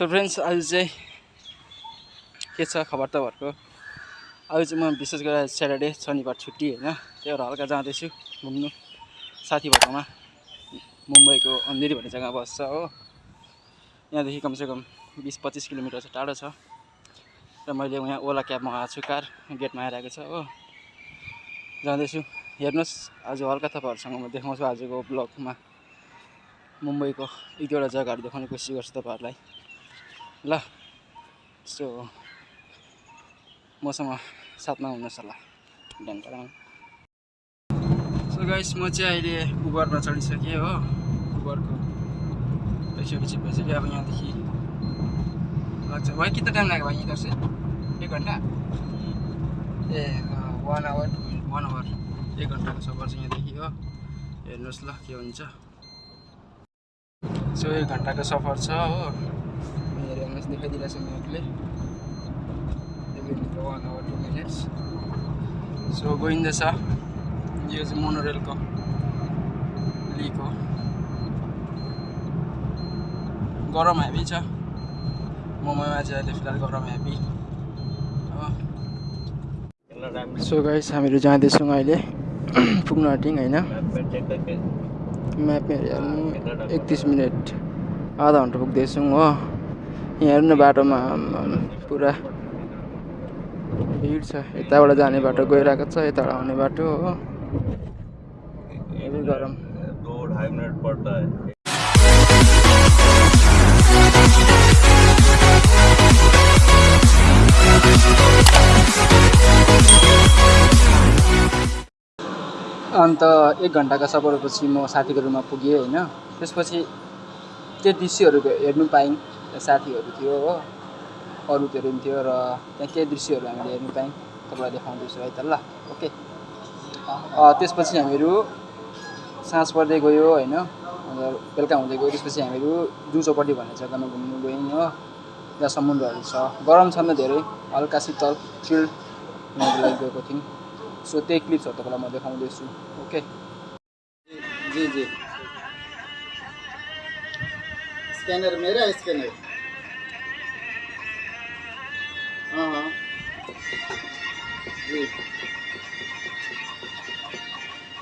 So friends आज चाहिँ के छ खबर तपाईँहरूको आज चाहिँ म विशेष गरेर स्याटरडे शनिबार छुट्टी होइन। त्यही भएर हल्का जाँदैछु घुम्नु। साथीभाइकोमा मुम्बईको अँधेरी भन्ने जग्गा बस्छ हो। यहाँदेखि कमसेकम बिस पच्चिस किलोमिटर चाहिँ टाढो छ। र मैले यहाँ ओला क्याब मगाएको छु कार गेटमा आइरहेको छ हो। जाँदैछु। हेर्नुहोस् आज हल्का तपाईँहरूसँग म देखाउँछु आजको ब्लगमा मुम्बईको एक दुईवटा जग्गाहरू देखाउने कोसिस गर्छु तपाईँहरूलाई। ल सो मसँग साथमा हुनुहोस् होला ढ्याङ्कराङ सो गाइस म चाहिँ अहिले उबरमा चढिसकेँ हो उबरको त्यसपछि भइसक्यो अब यहाँदेखि लाग्छ। भाइ कितना टाइम लाग्यो भाइ इधर से एक घन्टा? A one hour one hour एक घन्टाको सफर चाहिँ यहाँदेखि हो। हेर्नुहोस् ल के हुन्छ। सो एक घन्टाको सफर छ हो। हेर्नुहोस् देखाइदिइरहेको छु म्यापले one hour two minutes so गइँदैछ यो चाहिँ मोनोरेलको लिक हो गरम हेभी छ मुम्बईमा चाहिँ अहिले फिलहाल गरम हेभी सो गाइस हामीहरू जाँदैछौँ अहिले पुग्न आँट्यौँ होइन म्यापमा हेरिहाल्नु एकतिस मिनट आधा घन्टा पुग्दैछौँ हो यहाँ हेर्नु न बाटोमा पुरा भिड छ। यताबाट जाने बाटो गइरहेको छ यताबाट आउने बाटो हो। हेभी गरम। अन्त एक घन्टाको सफरपछि म साथीको रुममा पुगेँ होइन। त्यसपछि त्यो दृश्यहरू हेर्नु त्यहाँ साथीहरू थियो हो। अरूहरू पनि थियो र त्यहाँ केही दृश्यहरू हामीले हेर्नु पायौँ। तपाईँलाई देखाउँदैछु है त ल ओके त्यसपछि हामीहरू साँझ पर्दै गयो होइन। अन्त बेलुका हुँदै गयो। त्यसपछि हामीहरू जू भन्ने जग्गामा घुम्नु गयौँ हो। त्यहाँ समुद्रहरू छ। गरम छ नि धेरै। हल्का शीतल चिल हुनको लागि गएको थियौँ। सो त्यही क्लिप्सहरू तपाईँलाई म देखाउँदैछु। ओके। जी जी। स्क्यानर मेरा स्क्यानर हाँ हाँ। जी।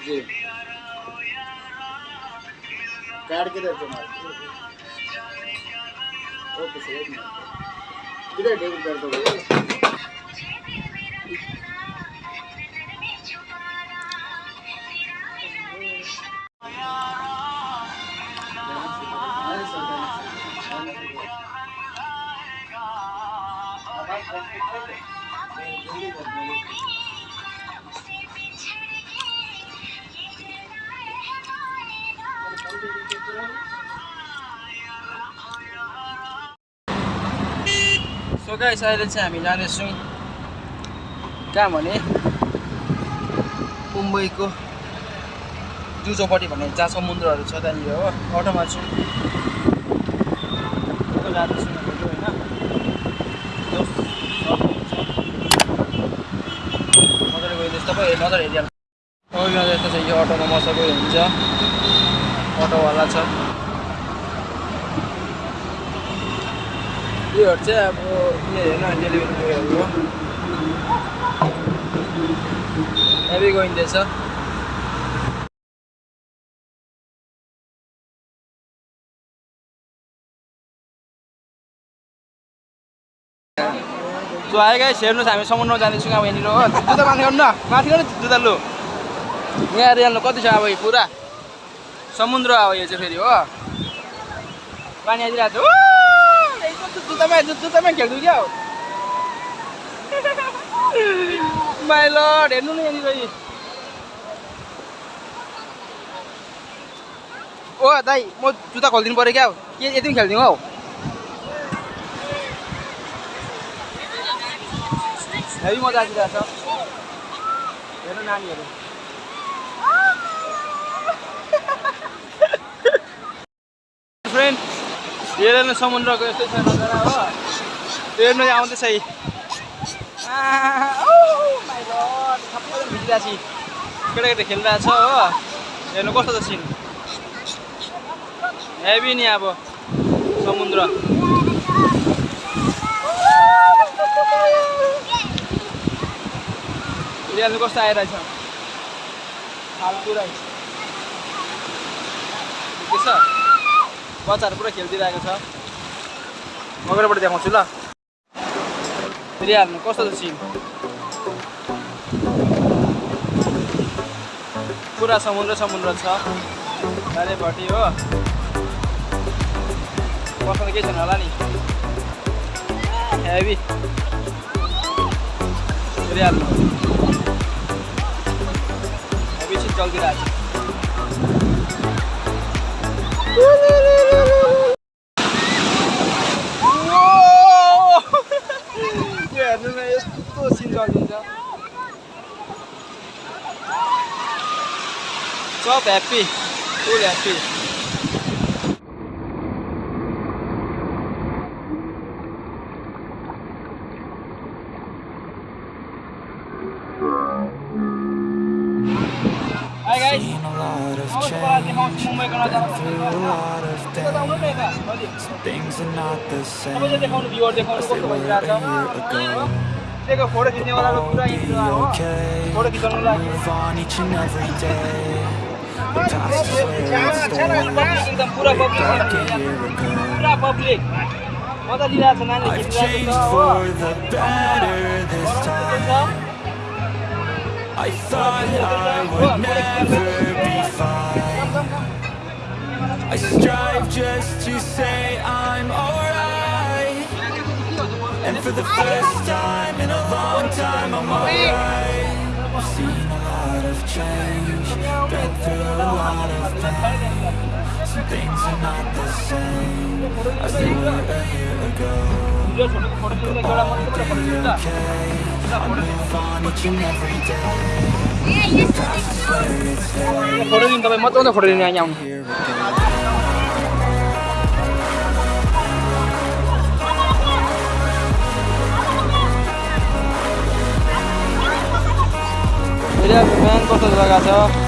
जी। कार्ड किधर तुम्हारा ओके सर किधर डेबिट कर दो सो गाइस अहिले चाहिँ हामी जाँदैछौँ कहाँ भने मुम्बईको जू चौपट्टि भन्ने जहाँ समुद्रहरू छ त्यहाँनिर हो अटोमा छौँ जाँदैछौँ होइन तपाईँ नजर हेरिहाल्नु सबैजना यस्तो छ यो अटोमा मजाको हुन्छ। अटोवाला छ। योहरू चाहिँ अब हेर्न डेलिभरी हो। हेभी गइँदैछ सो आयो गाइस हेर्नुहोस् हामी समुद्रमा जाँदैछौँ अब यहाँनिर। हो जुत्ता माथि गर्नु न। माथि गर्नु जुत्ता लु। यहाँ हेर्नु कति छ अब यो पुरा? समुद्र अब यो चाहिँ फेरि हो। पानी आइदिरहेको यस्तो जुत्तामा जुत्तामा खेल्छु क्या हो? माइलड हेर्नु न यहाँनिर। ओ दाइ म जुत्ता खोलिदिनु पऱ्यो क्या हो? के यति पनि खेलिदिउँ हौ। हेभी मजा आइदिरहेको छ हेर्नु नानीहरू। फ्रेन्ड समुद्रको यस्तै छ नजारा हो। हेर्नु आउँदैछ है। सबै भिजिरहेको छु केटाकेटी खेलिरहेको छ हो। हेर्नु कस्तो छ सिन। हेभी नि अब समुद्र। रियालले कस्तो आइरहेछ फाल्तु रहेछ देख्दैछ बच्चाहरू पुरा खेलिदिइरहेको छ अगाडिबाट देखाउँछु ल रियाल्नु कस्तो छ सिन पुरा समुद्र समुद्र छ चारैपट्टि हो बस्न केही छैन होला नि हेभी रियाल्नु हेभी सिट चल्दिरहेको छ यो हेर्नु न यस्तो सिन चल्दिन्छ सब happy full happy Hi guys. Seen a lot of change, been through a lot of things. अलि Things are not the same as they were a year ago. खिच्नेवालाको पुरा Be okay. लागि Move on each and every day. The past is where it public Like a year ago. I've changed for the better this time. I thought I would never be fine. I strive just to say I'm alright. And for the first time in a long time I'm alright. I've seen a lot of change Been through a lot of pain. Some things are not the same. As they were a year ago. But all will be okay. Foreign yang kami matu, foreign yang. Jadi, kalian kau sudah.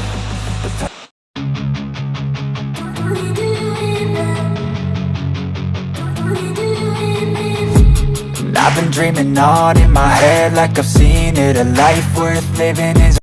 I've been dreaming on in my head like I've seen it. A life worth living is